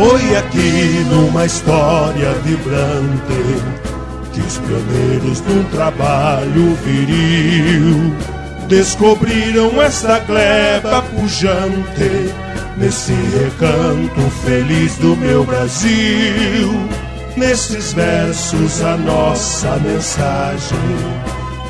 Foi aqui numa história vibrante que os pioneiros um trabalho viril descobriram essa gleba pujante nesse recanto feliz do meu Brasil. Nesses versos a nossa mensagem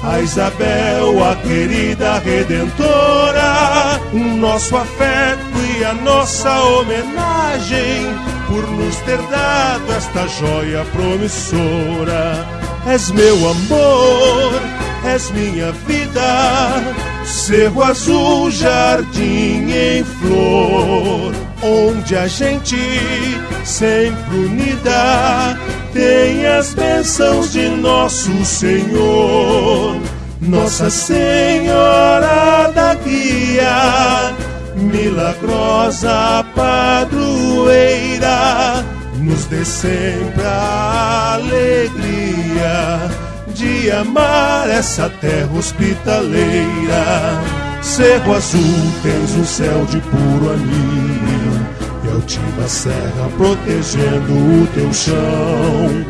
a Isabel, a querida redentora, o nosso afeto a nossa homenagem por nos ter dado esta joia promissora. És meu amor, és minha vida, cerro azul, jardim em flor, onde a gente sempre unida tem as bênçãos de nosso Senhor, Nossa Senhora da Guia, milagrosa padroeira, nos dê sempre a alegria de amar essa terra hospitaleira. Cerro Azul tens um céu de puro anil e altiva serra protegendo o teu chão.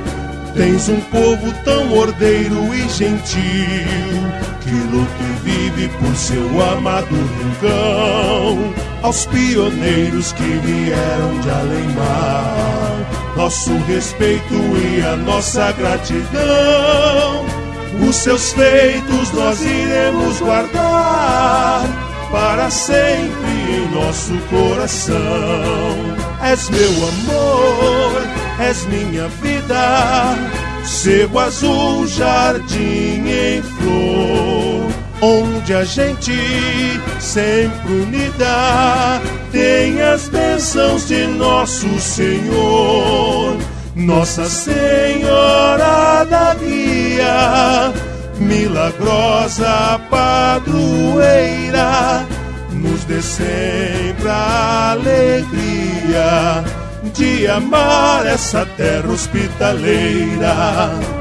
Tens um povo tão ordeiro e gentil que luta e vive por seu amado rincão. Aos pioneiros que vieram de além-mar, nosso respeito e a nossa gratidão. Os seus feitos nós iremos guardar para sempre em nosso coração. És meu amor, és minha vida, cego azul, jardim em flor, onde a gente sempre unida tem as bênçãos de nosso Senhor. Nossa Senhora da Guia, milagrosa padroeira, nos dê sempre a alegria de amar essa terra hospitaleira.